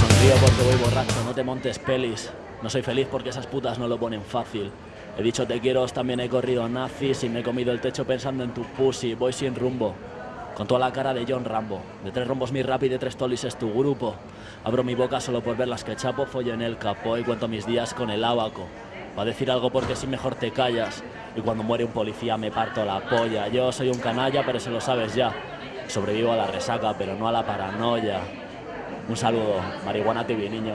río porque voy borracho, no te montes pelis. No soy feliz porque esas putas no lo ponen fácil. He dicho te quiero, también he corrido nazis y me he comido el techo pensando en tu pussy. Voy sin rumbo, con toda la cara de John Rambo. De tres rombos mi rap y de tres tolis es tu grupo. Abro mi boca solo por ver las que chapo, follo en el capó y cuento mis días con el abaco. Va a decir algo porque si mejor te callas. Y cuando muere un policía me parto la polla. Yo soy un canalla, pero se lo sabes ya. Sobrevivo a la resaca, pero no a la paranoia. Un saludo, marihuana TV, niño.